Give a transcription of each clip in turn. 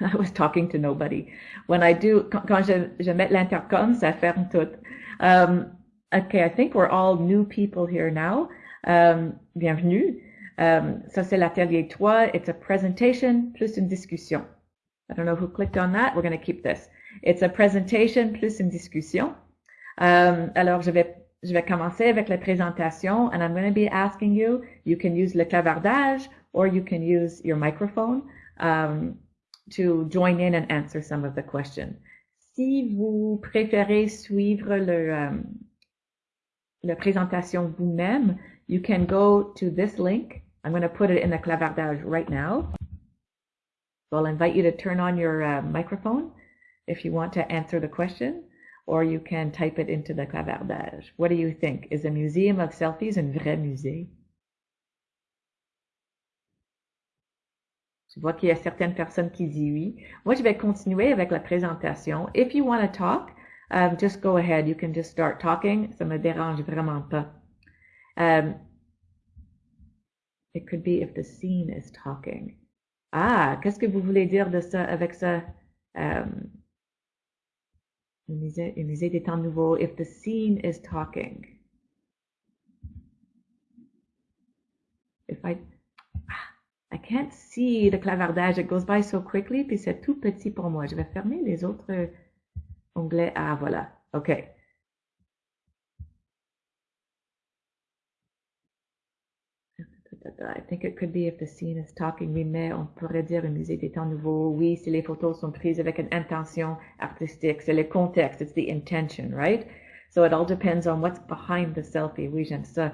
I was talking to nobody. When I do, quand, je, mets l'intercom, ça ferme tout. Um, okay, I think we're all new people here now. Um, bienvenue. Um, ça, c'est l'atelier 3. It's a presentation plus une discussion. I don't know who clicked on that. We're going to keep this. It's a presentation plus une discussion. Alors, je vais, je vais commencer avec la présentation and I'm going to be asking you, you can use le clavardage or you can use your microphone to join in and answer some of the questions. Si vous préférez suivre le, um, la présentation vous-même, you can go to this link. I'm going to put it in the clavardage right now. So I'll invite you to turn on your uh, microphone if you want to answer the question, or you can type it into the clavardage. What do you think? Is a museum of selfies un vrai musée? Je vois qu'il y a certaines personnes qui disent oui. Moi, je vais continuer avec la présentation. If you want to talk, um, just go ahead. You can just start talking. Ça me dérange vraiment pas. Um, it could be if the scene is talking. Ah, qu'est-ce que vous voulez dire de ça avec ça? Um, le musée, des temps nouveaux. If the scene is talking. If I, I can't see the clavardage. It goes by so quickly, puis c'est tout petit pour moi. Je vais fermer les autres onglets. Ah, voilà. OK. I think it could be if the scene is talking. Oui, mais on pourrait dire un musée des temps nouveaux. Oui, si les photos sont prises avec une intention artistique, c'est le contexte, it's the intention, right? So it all depends on what's behind the selfie. Oui, j'aime ça.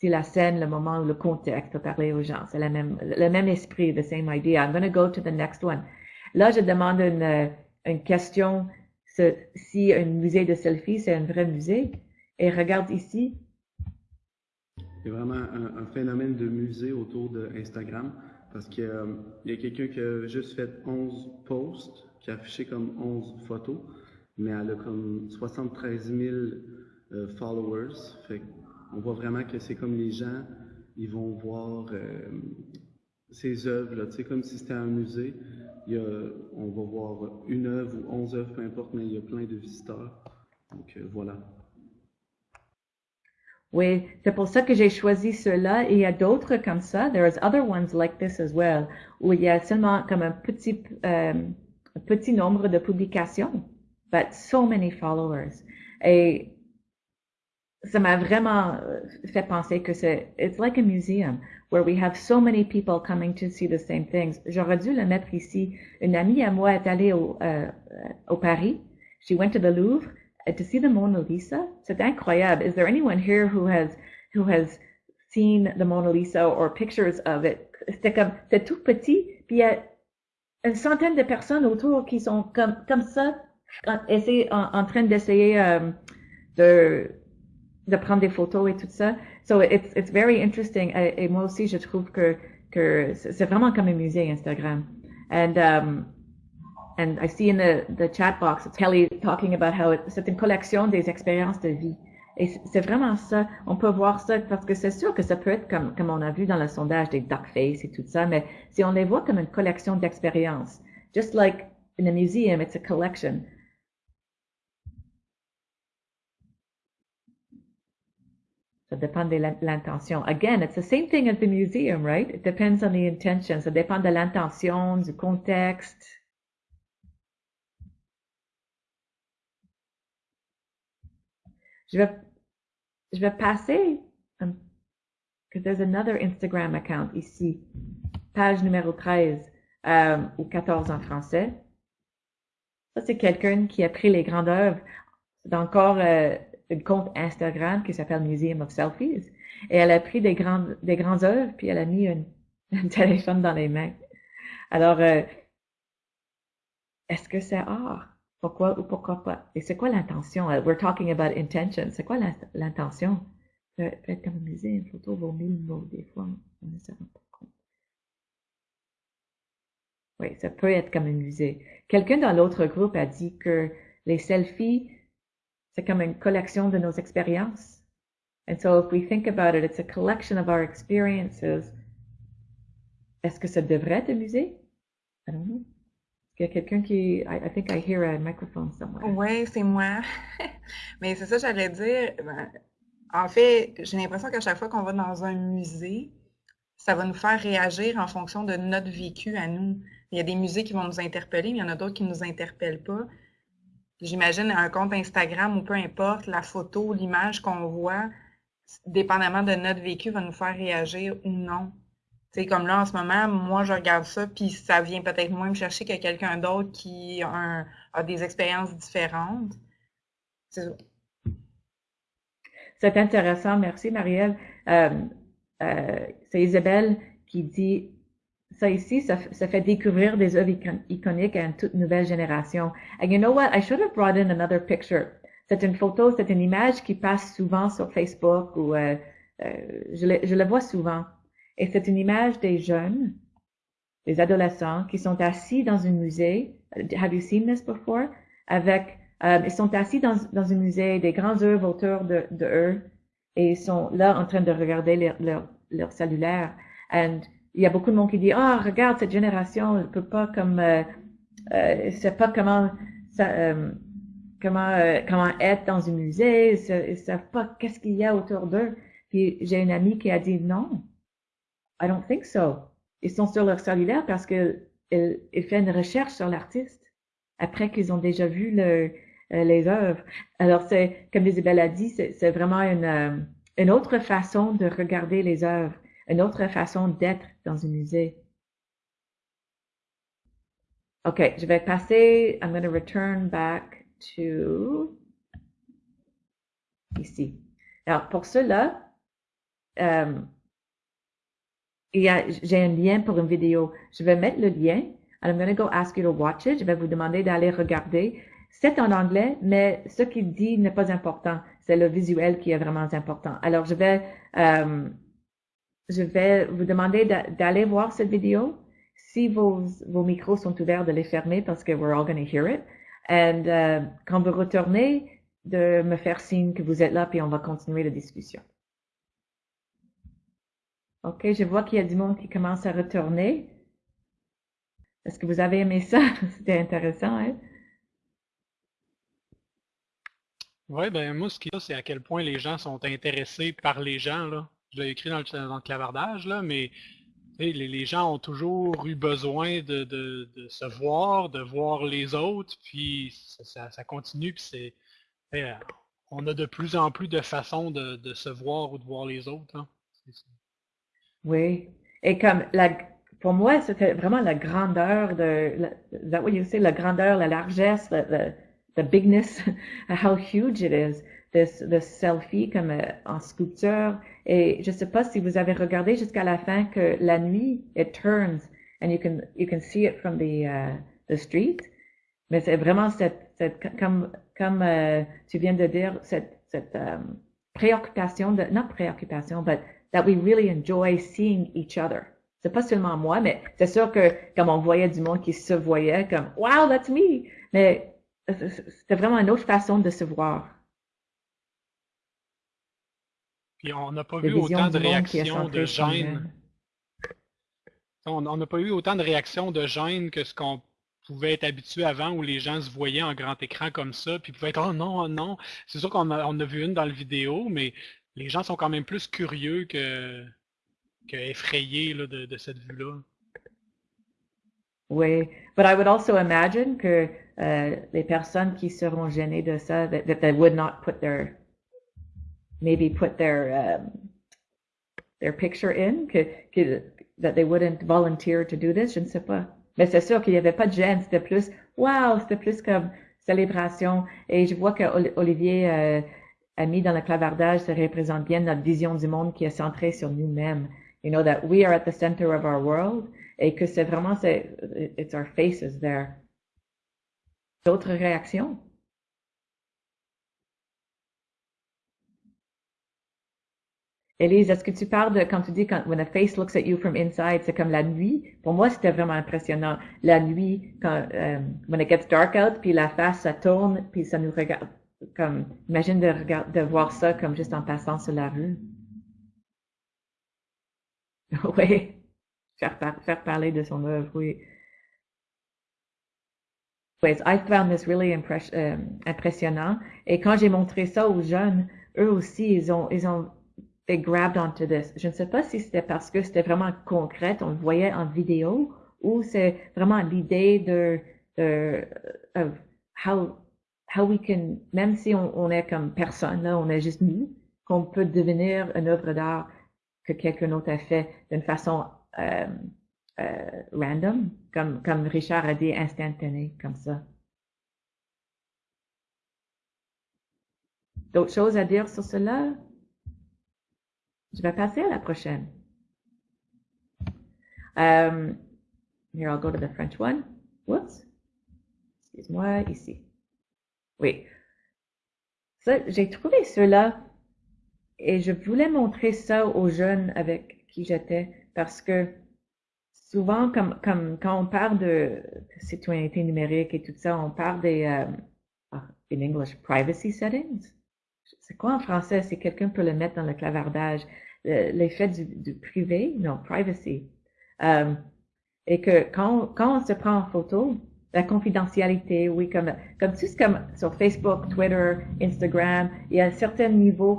Si la scène, le moment, le contexte pour parler aux gens, c'est le même, le même esprit, the same idea. I'm going to go to the next one. Là, je demande une, une question si un musée de selfie, c'est un vrai musée. Et regarde ici, a vraiment un, phénomène de musée autour de Instagram parce qu'il euh, y a quelqu'un qui a juste fait 11 posts, qui a affiché comme 11 photos, mais elle a comme 73 000 euh, followers. On voit vraiment que c'est comme les gens, ils vont voir euh, ces œuvres, tu sais, comme si c'était un musée. Il on va voir une œuvre ou 11 œuvres, peu importe, mais il y a plein de visiteurs. Donc euh, voilà. Oui, c'est pour ça que j'ai choisi cela. Il y a d'autres comme ça. There's other ones like this as well, où il y a seulement comme un petit, euh, petit nombre de publications, but so many followers. Et ça m'a vraiment fait penser que c'est, it's like a museum where we have so many people coming to see the same things. J'aurais dû le mettre ici. Une amie à moi est allée au, euh, au Paris. She went to the Louvre to see the Mona Lisa. C'est incroyable. Is there anyone here who has who has seen the Mona Lisa or pictures of it? C'était comme c'est tout petit, puis il y a une centaine de personnes autour qui sont comme comme ça, en, en train d'essayer um, de de prendre des photos et tout ça. So it's it's very interesting. Et, moi aussi, je trouve que que c'est vraiment comme un musée Instagram. And um, and I see in the, the chat box, it's Kelly talking about how c'est une collection des expériences de vie. Et c'est vraiment ça. On peut voir ça parce que c'est sûr que ça peut être comme, comme on a vu dans le sondage des duckface et tout ça, mais si on les voit comme une collection d'expériences, just like in a museum, it's a collection. Ça dépend de l'intention. Again, it's the same thing at the museum, right? It depends on the intention. Ça dépend de l'intention, du contexte. Je vais, je vais passer, que there's another Instagram account ici, page numéro 13 um, ou 14 en français. Ça, c'est quelqu'un qui a pris les grandes œuvres. C'est encore euh, un compte Instagram qui s'appelle Museum of Selfies. Et elle a pris des grandes, des grandes œuvres, puis elle a mis un, téléphone dans les mains. Alors, euh, est-ce que c'est art? Pourquoi ou pourquoi pas? Et c'est quoi l'intention? We're talking about intention. C'est quoi l'intention? Peut, peut être comme un musée, une photo vaut mille mots. Des fois, on ne se rend pas compte. Oui, ça peut être comme un musée. Quelqu'un dans l'autre groupe a dit que les selfies, c'est comme une collection de nos expériences. And so if we think about it, it's a collection of our experiences. Est-ce que ça devrait être un musée? I don't know. Il y a quelqu'un qui... I, I think I hear a microphone somewhere. Oui, c'est moi. Mais c'est ça, j'allais dire. Ben, en fait, j'ai l'impression qu'à chaque fois qu'on va dans un musée, ça va nous faire réagir en fonction de notre vécu à nous. Il y a des musées qui vont nous interpeller, mais il y en a d'autres qui ne nous interpellent pas. J'imagine un compte Instagram ou peu importe, la photo, l'image qu'on voit, dépendamment de notre vécu, va nous faire réagir ou non. C'est comme là, en ce moment, moi, je regarde ça, puis ça vient peut-être moins me chercher que quelqu'un d'autre qui a, des expériences différentes. C'est C'est intéressant. Merci, Marielle. Euh, euh, c'est Isabelle qui dit ça ici, ça, ça, fait découvrir des œuvres iconiques à une toute nouvelle génération. And you know what? I should have brought in another picture. C'est une photo, c'est une image qui passe souvent sur Facebook ou euh, euh, je, le, le vois souvent. Et c'est une image des jeunes, des adolescents qui sont assis dans un musée. Have you seen this before? Avec, euh, ils sont assis dans, dans un musée, des grands œuvres autour de, de eux, et ils sont là en train de regarder leur, leur, leur cellulaire. And il y a beaucoup de monde qui dit, ah, regarde, cette génération ne peut pas comme, euh, euh, sait pas comment, euh, comment, euh, comment être dans un musée, ils ne savent pas qu'est-ce qu'il y a autour d'eux. Puis j'ai une amie qui a dit, non, I don't think so. Ils sont sur leur cellulaire parce que ils font une recherche sur l'artiste après qu'ils ont déjà vu le, euh, les œuvres. Alors c'est, comme Isabelle a dit, c'est vraiment une, euh, une autre façon de regarder les œuvres, une autre façon d'être dans un musée. OK, je vais passer, I'm going to return back to ici. Alors, pour cela, euh, j'ai un lien pour une vidéo. Je vais mettre le lien. I'm going to go ask you to watch it. Je vais vous demander d'aller regarder. C'est en anglais, mais ce qu'il dit n'est pas important. C'est le visuel qui est vraiment important. Alors, je vais, euh, je vais vous demander d'aller voir cette vidéo. Si vos, micros sont ouverts, de les fermer parce que we're all going to hear it. And euh, quand vous retournez, de me faire signe que vous êtes là, puis on va continuer la discussion. OK, je vois qu'il y a du monde qui commence à retourner. Est-ce que vous avez aimé ça? C'était intéressant, hein? Oui, ben moi, ce qui est, c'est à quel point les gens sont intéressés par les gens, là. Je l'ai écrit dans le, dans le, clavardage, là, mais les, les, gens ont toujours eu besoin de, de, de, se voir, de voir les autres, puis ça, ça, continue, puis c'est... on a de plus en plus de façons de, de se voir ou de voir les autres. Hein. Oui. Et comme la, pour moi, c'était vraiment la grandeur de, la, that what la grandeur, la largesse, the, the, the bigness, how huge it is, this, this selfie comme euh, en sculpture. Et je sais pas si vous avez regardé jusqu'à la fin que la nuit, it turns and you can, you can see it from the, uh, the street. Mais c'est vraiment cette, cette, comme, comme euh, tu viens de dire, cette, cette um, préoccupation de, not préoccupation, but that we really enjoy seeing each other. C'est pas seulement moi, mais c'est sûr que comme on voyait du monde qui se voyait comme Wow, that's me! Mais c'était vraiment une autre façon de se voir. Puis on n'a pas vu autant de réactions de gêne. On n'a pas eu autant de réactions de gêne que ce qu'on pouvait être habitué avant où les gens se voyaient en grand écran comme ça, puis pouvaient être Oh non, oh non. C'est sûr qu'on a, on a vu une dans le vidéo, mais les gens sont quand même plus curieux que, que effrayés là, de, de cette vue-là. Oui, but I would also imagine que euh, les personnes qui seront gênées de ça, that, that they would not put their, maybe put their, um, their picture in, que, que, that they wouldn't volunteer to do this, je ne sais pas. Mais c'est sûr qu'il n'y avait pas de gêne, c'était plus, wow, c'était plus comme célébration. Et je vois que Olivier euh, a mis dans le clavardage, ça représente bien notre vision du monde qui est centrée sur nous-mêmes. You know, that we are at the center of our world et que c'est vraiment, c'est, it's our faces there. D'autres réactions? Elise, est-ce que tu parles de quand tu dis quand when a face looks at you from inside, c'est comme la nuit? Pour moi, c'était vraiment impressionnant. La nuit, quand um, when it gets dark out, puis la face ça tourne, puis ça nous regarde comme, imagine de, regarder, de voir ça comme juste en passant sur la rue. oui. Faire, faire parler de son œuvre, oui. I found this really euh, impressionnant. Et quand j'ai montré ça aux jeunes, eux aussi, ils ont, ils ont, they grabbed onto this. Je ne sais pas si c'était parce que c'était vraiment concret, on le voyait en vidéo, ou c'est vraiment l'idée de, de of how, how we can, même si on, on est comme personne, là, on est juste nous, qu'on peut devenir une œuvre d'art que quelqu'un d'autre a fait d'une façon euh, euh, random, comme, comme Richard a dit, instantané, comme ça. D'autres choses à dire sur cela? Je vais passer à la prochaine. Um, here, I'll go to the French one. Whoops. Excuse-moi, ici. Oui. Ça, j'ai trouvé cela et je voulais montrer ça aux jeunes avec qui j'étais parce que souvent, comme, comme quand on parle de citoyenneté numérique et tout ça, on parle des, ah, in English, privacy settings. C'est quoi en français? Si quelqu'un peut le mettre dans le clavardage. L'effet du, privé, non, privacy. Euh, et que quand, quand on se prend en photo, la confidentialité, oui, comme, comme tout comme sur Facebook, Twitter, Instagram, il y a un certain niveau,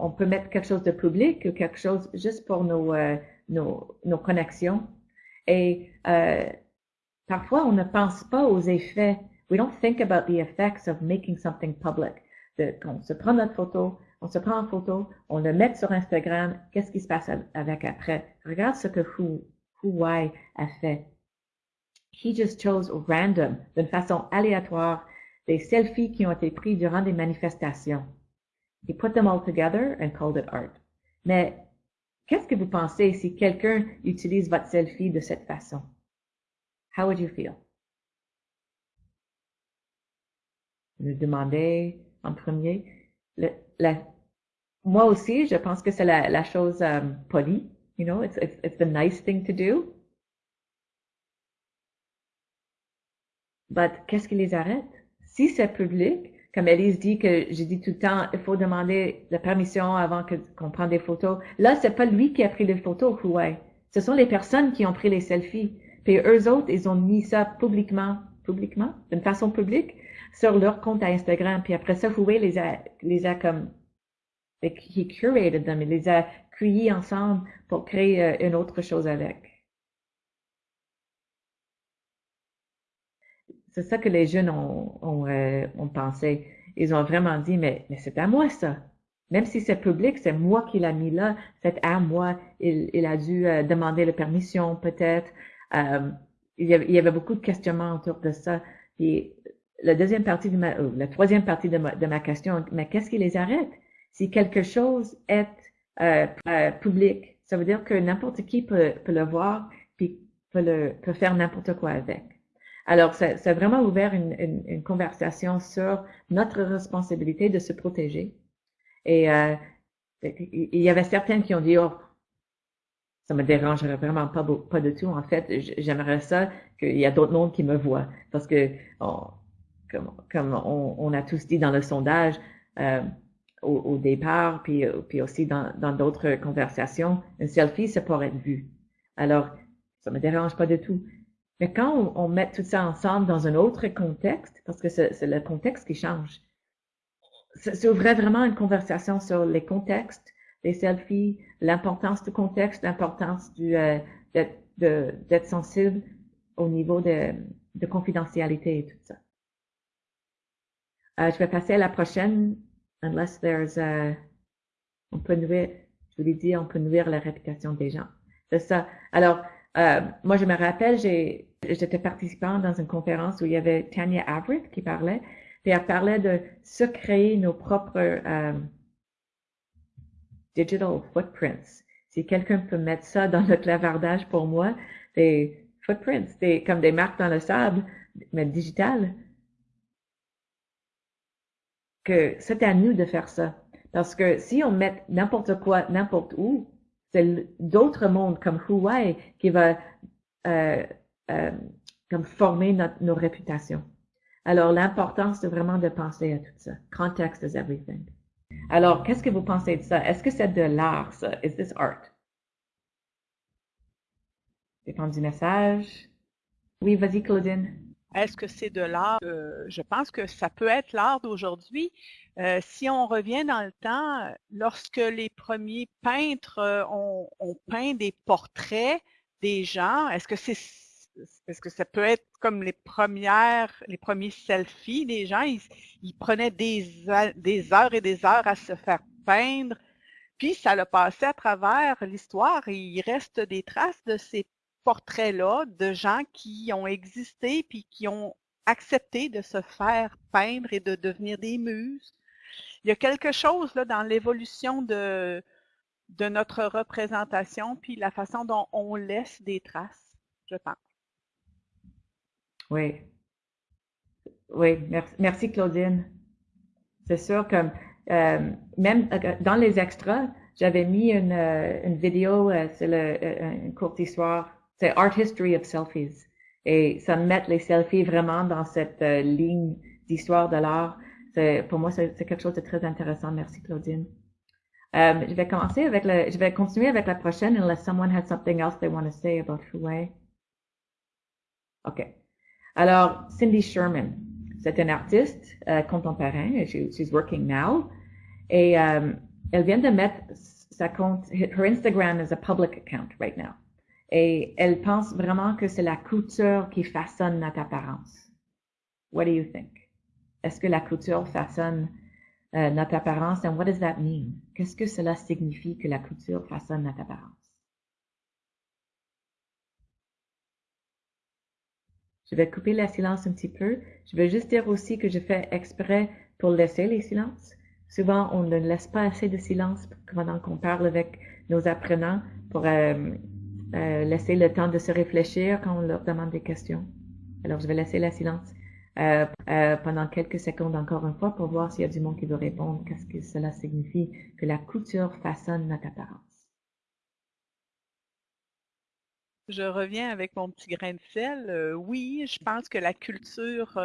on peut mettre quelque chose de public ou quelque chose juste pour nos, euh, nos, nos connexions. Et euh, parfois, on ne pense pas aux effets. We don't think about the effects of making something public. De, on se prend notre photo, on se prend en photo, on le met sur Instagram, qu'est-ce qui se passe avec après? Regarde ce que Huawei a fait. He just chose random, d'une façon aléatoire, des selfies qui ont été pris durant des manifestations. He put them all together and called it art. Mais Qu'est-ce que vous pensez si quelqu'un utilise votre selfie de cette façon? How would you feel? Vous demandez en premier. Le, la, moi aussi, je pense que c'est la, la, chose um, polie. You know, it's, it's, it's the nice thing to do. But qu'est-ce qui les arrête? Si c'est public, comme Elise dit que j'ai dit tout le temps, il faut demander la permission avant que qu'on prenne des photos. Là, c'est pas lui qui a pris les photos, Huawei. Ce sont les personnes qui ont pris les selfies. Puis eux autres, ils ont mis ça publiquement, publiquement, d'une façon publique, sur leur compte à Instagram. Puis après ça, Huawei les a, les a comme, he curated them, il les a cueillis ensemble pour créer euh, une autre chose avec. C'est ça que les jeunes ont, ont, euh, ont, pensé. Ils ont vraiment dit, mais, mais c'est à moi ça. Même si c'est public, c'est moi qui l'a mis là, c'est à moi. Il, il a dû euh, demander la permission peut-être. Euh, il, il, y avait, beaucoup de questionnements autour de ça. Et la deuxième partie de ma, la troisième partie de ma, de ma question, mais qu'est-ce qui les arrête? Si quelque chose est public, ça veut dire que n'importe qui peut, peut, le voir puis peut, le, peut faire n'importe quoi avec. Alors, ça, a vraiment ouvert une, une, conversation sur notre responsabilité de se protéger. Et euh, il y avait certaines qui ont dit, oh, ça me dérangerait vraiment pas, pas du tout. En fait, j'aimerais ça qu'il y a d'autres mondes qui me voient. Parce que, comme, comme on, on, a tous dit dans le sondage, euh, au, au, départ, puis, puis aussi dans d'autres conversations, une selfie, c'est pour être vu. Alors, ça me dérange pas du tout. Mais quand on, met tout ça ensemble dans un autre contexte, parce que c'est le contexte qui change, ça ouvrait vraiment une conversation sur les contextes, les selfies, l'importance du contexte, l'importance du euh, d'être sensible au niveau de, de, confidentialité et tout ça. Euh, je vais passer à la prochaine, unless there's a, on peut nuire, je vous l'ai dit, on peut nuire la réputation des gens. C'est ça. Alors, euh, moi, je me rappelle, j'étais participant dans une conférence où il y avait Tanya Averitt qui parlait, et elle parlait de se créer nos propres euh, digital footprints. Si quelqu'un peut mettre ça dans le clavardage pour moi, des footprints, des, comme des marques dans le sable, mais digitales, c'est à nous de faire ça. Parce que si on met n'importe quoi, n'importe où, c'est d'autres mondes comme Huawei qui va euh, euh, comme former notre, nos réputations. Alors, l'importance c'est vraiment de penser à tout ça. Context is everything. Alors, qu'est-ce que vous pensez de ça? Est-ce que c'est de l'art, ça? Is this art? Dépend du message. Oui, vas-y, Claudine. Est-ce que c'est de l'art? Euh, je pense que ça peut être l'art d'aujourd'hui. Euh, si on revient dans le temps, lorsque les premiers peintres euh, ont, peint des portraits des gens, est-ce que c'est est-ce que ça peut être comme les premières, les premiers selfies des gens? Ils, prenaient des, heures et des heures à se faire peindre, puis ça l'a passé à travers l'histoire et il reste des traces de ces portraits-là de gens qui ont existé puis qui ont accepté de se faire peindre et de devenir des muses. Il y a quelque chose là dans l'évolution de, de notre représentation puis la façon dont on laisse des traces, je pense. Oui. Oui, merci, Claudine. C'est sûr que euh, même euh, dans les extras, j'avais mis une, euh, une vidéo, c'est une courte histoire c'est Art History of Selfies. Et ça met les selfies vraiment dans cette euh, ligne d'histoire de l'art. Pour moi, c'est quelque chose de très intéressant. Merci, Claudine. Euh, je vais commencer avec le, je vais continuer avec la prochaine unless someone has something else they want to say about Fouet. OK. Alors, Cindy Sherman, c'est une artiste euh, contemporaine. She, she's working now. Et euh, elle vient de mettre sa compte, her Instagram is a public account right now. Et elle pense vraiment que c'est la couture qui façonne notre apparence. What do you think? Est-ce que la couture façonne euh, notre apparence? And what does that mean? Qu'est-ce que cela signifie que la couture façonne notre apparence? Je vais couper le silence un petit peu. Je vais juste dire aussi que je fais exprès pour laisser les silences. Souvent, on ne laisse pas assez de silence pendant qu'on parle avec nos apprenants pour euh, euh, laisser le temps de se réfléchir quand on leur demande des questions. Alors, je vais laisser le silence euh, euh, pendant quelques secondes encore une fois pour voir s'il y a du monde qui veut répondre. Qu'est-ce que cela signifie que la couture façonne notre apparence? Je reviens avec mon petit grain de sel. oui, je pense que la culture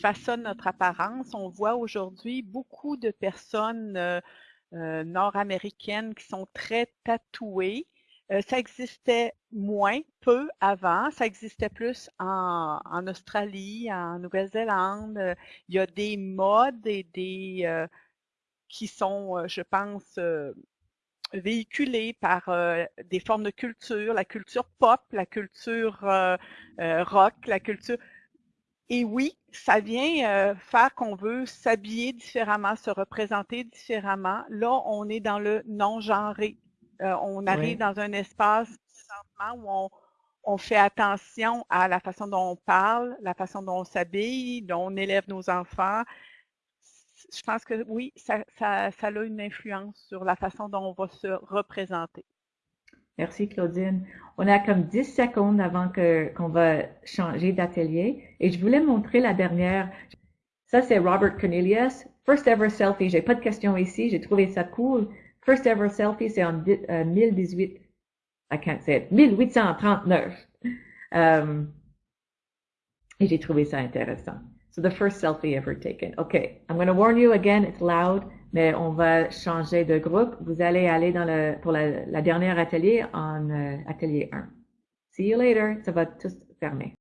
façonne notre apparence. On voit aujourd'hui beaucoup de personnes nord-américaines qui sont très tatouées. Euh, ça existait moins, peu avant. Ça existait plus en, Australie, en Nouvelle-Zélande. Euh, il y a des modes et des euh, qui sont, je pense, véhiculés par des formes de culture, la culture pop, la culture rock, la culture. Et oui, ça vient faire qu'on veut s'habiller différemment, se représenter différemment. Là, on est dans le non-genré. Euh, on arrive dans un espace où on, on, fait attention à la façon dont on parle, la façon dont on s'habille, dont on élève nos enfants. Je pense que oui, ça, ça, ça, a une influence sur la façon dont on va se représenter. Merci Claudine. On a comme 10 secondes avant que qu'on va changer d'atelier et je voulais montrer la dernière. Ça c'est Robert Cornelius, first ever selfie. J'ai pas de questions ici, j'ai trouvé ça cool. First ever selfie, c'est en 1018. Euh, I can't say it. 1839. Um, et j'ai trouvé ça intéressant. So the first selfie ever taken. Okay, I'm going to warn you again, it's loud, mais on va changer de groupe. Vous allez aller dans le, pour la, dernière atelier en euh, atelier 1. See you later. Ça va tout fermer.